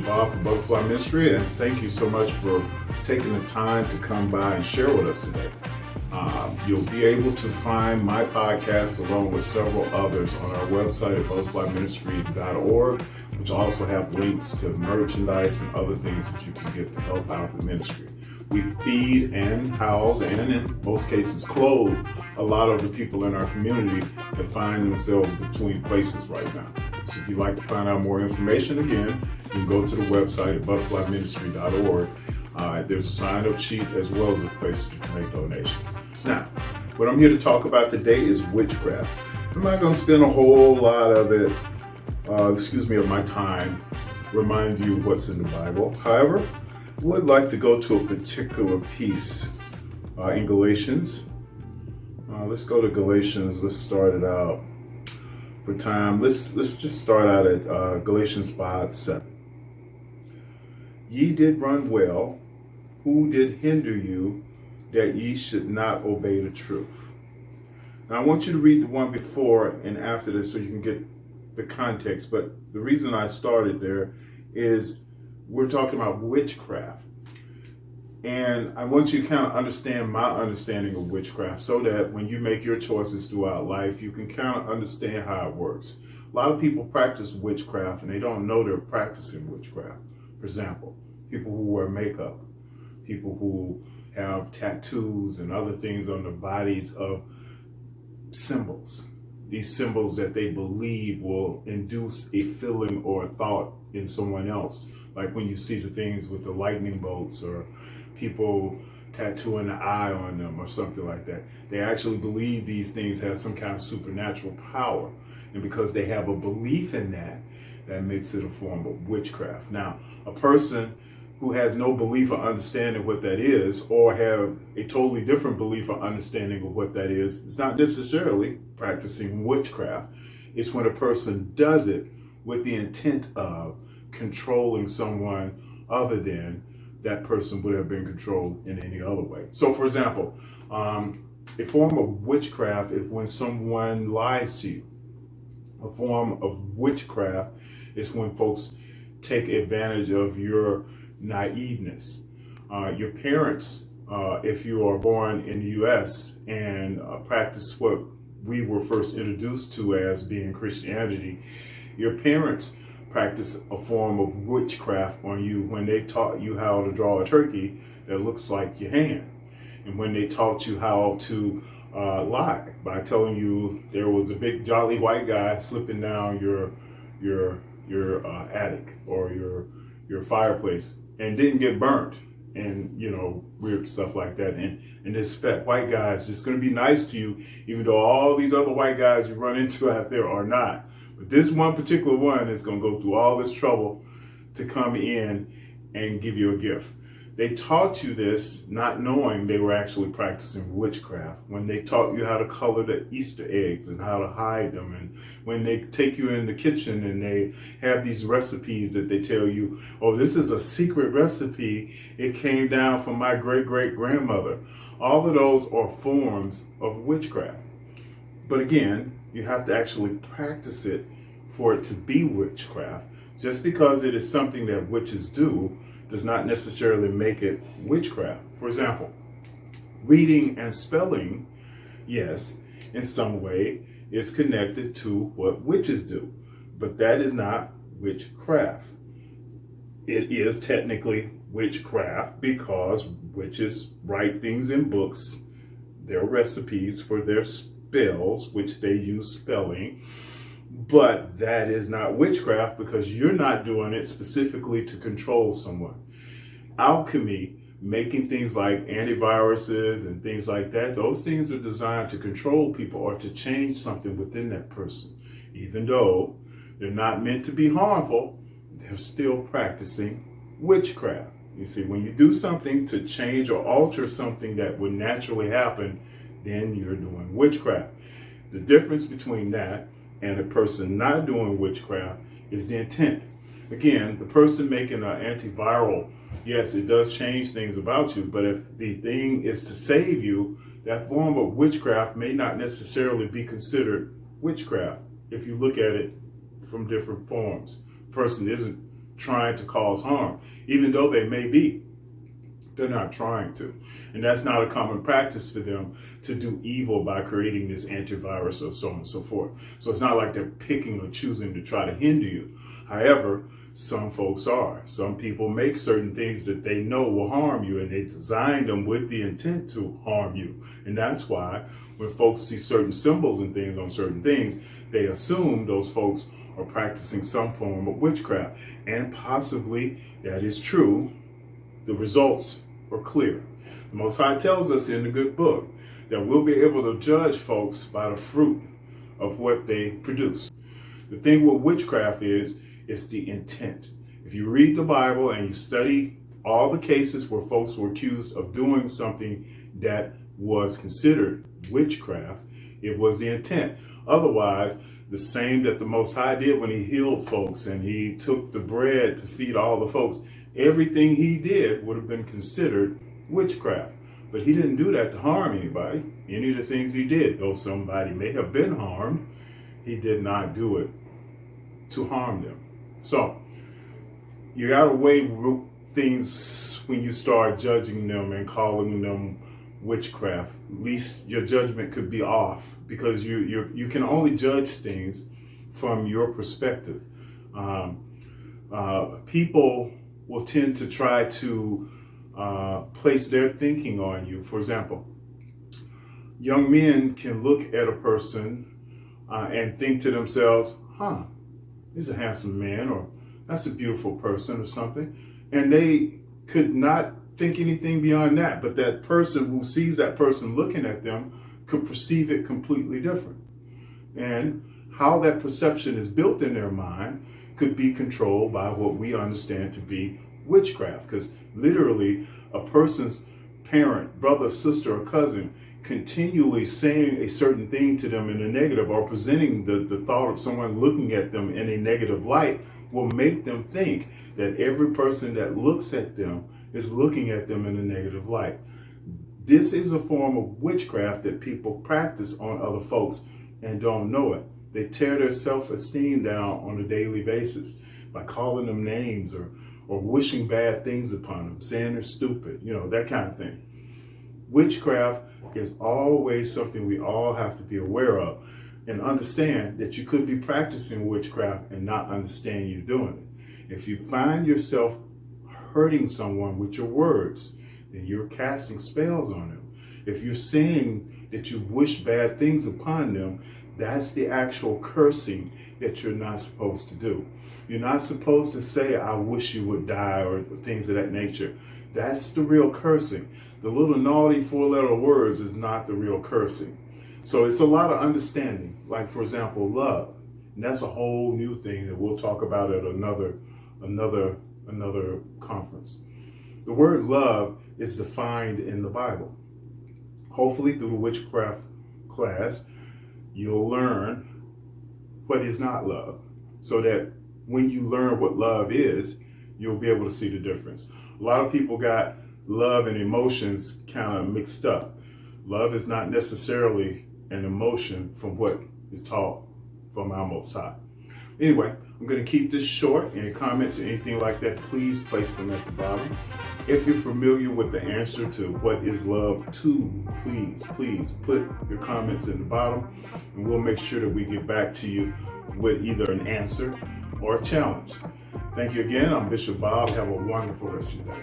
Bob from Butterfly Ministry, and thank you so much for taking the time to come by and share with us today. Uh, you'll be able to find my podcast along with several others on our website at butterflyministry.org, which also have links to merchandise and other things that you can get to help out the ministry. We feed and house and in most cases clothe a lot of the people in our community that find themselves between places right now. So if you'd like to find out more information, again, you can go to the website at butterflyministry.org. Uh, there's a sign up sheet as well as a place to make donations. Now, what I'm here to talk about today is witchcraft. I'm not going to spend a whole lot of it, uh, excuse me, of my time, remind you what's in the Bible. However, I would like to go to a particular piece uh, in Galatians. Uh, let's go to Galatians. Let's start it out for time. Let's let's just start out at uh, Galatians 5 7. Ye did run well. Who did hinder you that ye should not obey the truth? Now, I want you to read the one before and after this so you can get the context. But the reason I started there is we're talking about witchcraft. And I want you to kind of understand my understanding of witchcraft so that when you make your choices throughout life, you can kind of understand how it works. A lot of people practice witchcraft and they don't know they're practicing witchcraft. For example, people who wear makeup, people who have tattoos and other things on their bodies of symbols. These symbols that they believe will induce a feeling or a thought in someone else like when you see the things with the lightning bolts or people tattooing the eye on them or something like that. They actually believe these things have some kind of supernatural power. And because they have a belief in that, that makes it a form of witchcraft. Now, a person who has no belief or understanding what that is, or have a totally different belief or understanding of what that is, it's not necessarily practicing witchcraft. It's when a person does it with the intent of controlling someone other than that person would have been controlled in any other way. So, for example, um, a form of witchcraft is when someone lies to you. A form of witchcraft is when folks take advantage of your naiveness. Uh, your parents, uh, if you are born in the U.S. and uh, practice what we were first introduced to as being Christianity, your parents practice a form of witchcraft on you when they taught you how to draw a turkey that looks like your hand. And when they taught you how to uh, lie by telling you there was a big jolly white guy slipping down your your your uh, attic or your your fireplace and didn't get burnt and you know weird stuff like that and and this fat white guy is just going to be nice to you even though all these other white guys you run into out there are not but this one particular one is going to go through all this trouble to come in and give you a gift. They taught you this not knowing they were actually practicing witchcraft. When they taught you how to color the Easter eggs and how to hide them, and when they take you in the kitchen and they have these recipes that they tell you, oh, this is a secret recipe. It came down from my great great grandmother. All of those are forms of witchcraft. But again, you have to actually practice it for it to be witchcraft. Just because it is something that witches do does not necessarily make it witchcraft. For example, reading and spelling, yes, in some way is connected to what witches do, but that is not witchcraft. It is technically witchcraft because witches write things in books, their recipes for their spells, which they use spelling. But that is not witchcraft because you're not doing it specifically to control someone. Alchemy, making things like antiviruses and things like that, those things are designed to control people or to change something within that person. Even though they're not meant to be harmful, they're still practicing witchcraft. You see, when you do something to change or alter something that would naturally happen, then you're doing witchcraft. The difference between that and a person not doing witchcraft is the intent. Again, the person making an antiviral, yes, it does change things about you, but if the thing is to save you, that form of witchcraft may not necessarily be considered witchcraft if you look at it from different forms. The person isn't trying to cause harm, even though they may be. They're not trying to. And that's not a common practice for them to do evil by creating this antivirus or so on and so forth. So it's not like they're picking or choosing to try to hinder you. However, some folks are. Some people make certain things that they know will harm you and they design them with the intent to harm you. And that's why when folks see certain symbols and things on certain things, they assume those folks are practicing some form of witchcraft. And possibly that is true. The results are clear. The Most High tells us in the good book that we'll be able to judge folks by the fruit of what they produce. The thing with witchcraft is, it's the intent. If you read the Bible and you study all the cases where folks were accused of doing something that was considered witchcraft, it was the intent. Otherwise, the same that the Most High did when he healed folks and he took the bread to feed all the folks, everything he did would have been considered witchcraft. But he didn't do that to harm anybody. Any of the things he did, though somebody may have been harmed, he did not do it to harm them. So, you got to weigh things when you start judging them and calling them witchcraft. Least your judgment could be off because you you you can only judge things from your perspective. Um, uh, people will tend to try to uh, place their thinking on you. For example, young men can look at a person uh, and think to themselves, "Huh, he's a handsome man," or "That's a beautiful person," or something, and they could not think anything beyond that. But that person who sees that person looking at them could perceive it completely different. And how that perception is built in their mind could be controlled by what we understand to be witchcraft. Because literally, a person's parent, brother, sister, or cousin continually saying a certain thing to them in a negative or presenting the, the thought of someone looking at them in a negative light will make them think that every person that looks at them is looking at them in a negative light. This is a form of witchcraft that people practice on other folks and don't know it. They tear their self-esteem down on a daily basis by calling them names or, or wishing bad things upon them, saying they're stupid, you know, that kind of thing. Witchcraft is always something we all have to be aware of and understand that you could be practicing witchcraft and not understand you're doing it. If you find yourself hurting someone with your words, then you're casting spells on them. If you're saying that you wish bad things upon them, that's the actual cursing that you're not supposed to do. You're not supposed to say, I wish you would die or things of that nature. That's the real cursing. The little naughty four letter words is not the real cursing. So it's a lot of understanding. Like, for example, love. And that's a whole new thing that we'll talk about at another, another another conference. The word love is defined in the Bible. Hopefully, through the witchcraft class, you'll learn what is not love so that when you learn what love is, you'll be able to see the difference. A lot of people got love and emotions kind of mixed up. Love is not necessarily an emotion from what is taught from our Most High. Anyway, I'm going to keep this short. Any comments or anything like that, please place them at the bottom. If you're familiar with the answer to what is love to, please, please put your comments in the bottom and we'll make sure that we get back to you with either an answer or a challenge. Thank you again. I'm Bishop Bob. Have a wonderful rest of your day.